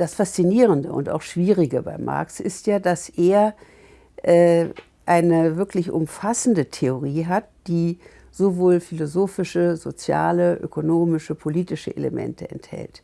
das Faszinierende und auch Schwierige bei Marx ist ja, dass er äh, eine wirklich umfassende Theorie hat, die sowohl philosophische, soziale, ökonomische, politische Elemente enthält.